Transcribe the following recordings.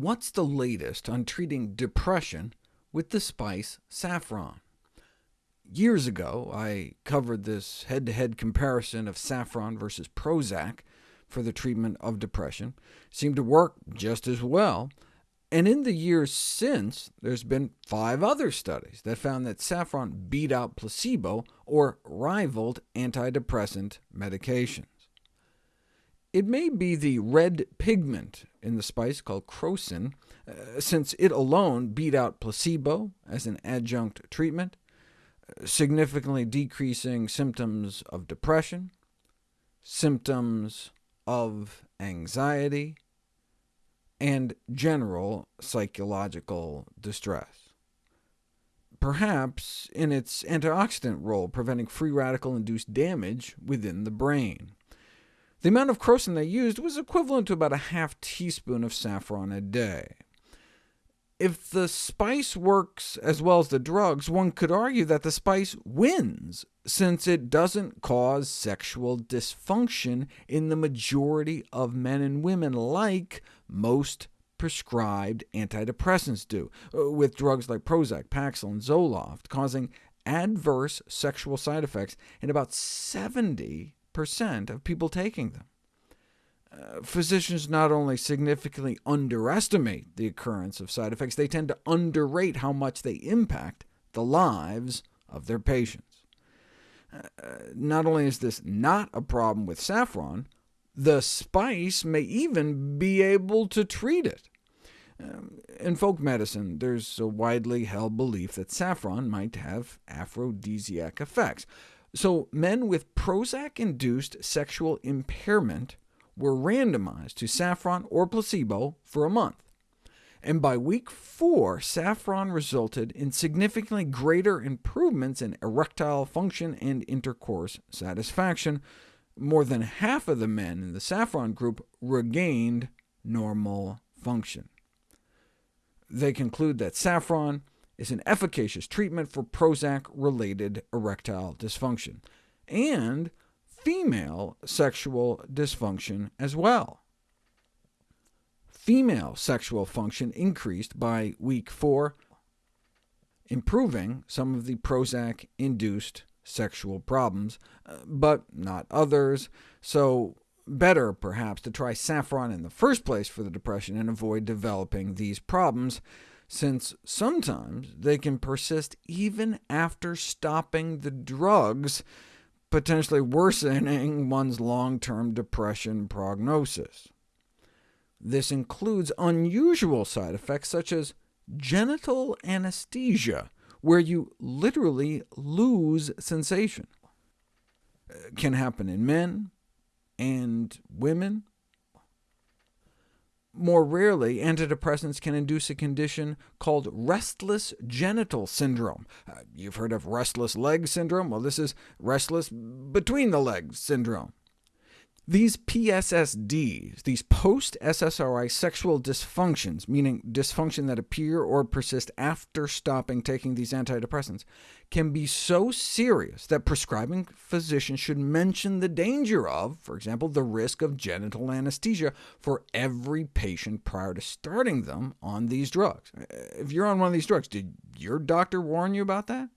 What's the latest on treating depression with the spice saffron? Years ago, I covered this head-to-head -head comparison of saffron versus Prozac for the treatment of depression. It seemed to work just as well, and in the years since, there's been five other studies that found that saffron beat out placebo or rivaled antidepressant medications. It may be the red pigment in the spice called crocin, uh, since it alone beat out placebo as an adjunct treatment, significantly decreasing symptoms of depression, symptoms of anxiety, and general psychological distress. Perhaps in its antioxidant role, preventing free radical-induced damage within the brain. The amount of crocin they used was equivalent to about a half teaspoon of saffron a day. If the spice works as well as the drugs, one could argue that the spice wins, since it doesn't cause sexual dysfunction in the majority of men and women, like most prescribed antidepressants do, uh, with drugs like Prozac, Paxil, and Zoloft causing adverse sexual side effects in about 70 percent of people taking them. Uh, physicians not only significantly underestimate the occurrence of side effects, they tend to underrate how much they impact the lives of their patients. Uh, not only is this not a problem with saffron, the spice may even be able to treat it. Um, in folk medicine, there's a widely held belief that saffron might have aphrodisiac effects. So men with Prozac-induced sexual impairment were randomized to saffron or placebo for a month. And by week 4, saffron resulted in significantly greater improvements in erectile function and intercourse satisfaction. More than half of the men in the saffron group regained normal function. They conclude that saffron is an efficacious treatment for Prozac-related erectile dysfunction, and female sexual dysfunction as well. Female sexual function increased by week 4, improving some of the Prozac-induced sexual problems, uh, but not others, so better, perhaps, to try saffron in the first place for the depression and avoid developing these problems since sometimes they can persist even after stopping the drugs, potentially worsening one's long-term depression prognosis. This includes unusual side effects such as genital anesthesia, where you literally lose sensation. It can happen in men and women, more rarely, antidepressants can induce a condition called restless genital syndrome. Uh, you've heard of restless leg syndrome? Well, this is restless between the legs syndrome. These PSSDs, these post-SSRI sexual dysfunctions, meaning dysfunction that appear or persist after stopping taking these antidepressants, can be so serious that prescribing physicians should mention the danger of, for example, the risk of genital anesthesia for every patient prior to starting them on these drugs. Uh, if you're on one of these drugs, did your doctor warn you about that?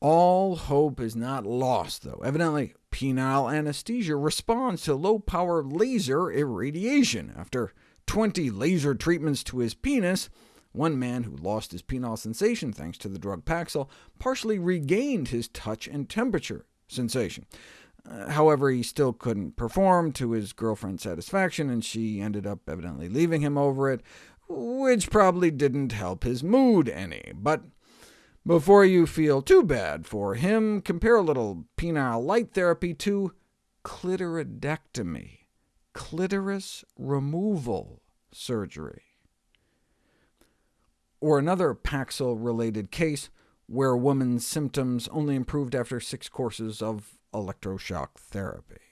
All hope is not lost, though. Evidently, penile anesthesia responds to low-power laser irradiation. After 20 laser treatments to his penis, one man who lost his penile sensation thanks to the drug Paxil partially regained his touch and temperature sensation. Uh, however, he still couldn't perform to his girlfriend's satisfaction, and she ended up evidently leaving him over it, which probably didn't help his mood any. But before you feel too bad for him, compare a little penile light therapy to clitoridectomy, clitoris removal surgery. Or another Paxil-related case, where a woman's symptoms only improved after six courses of electroshock therapy.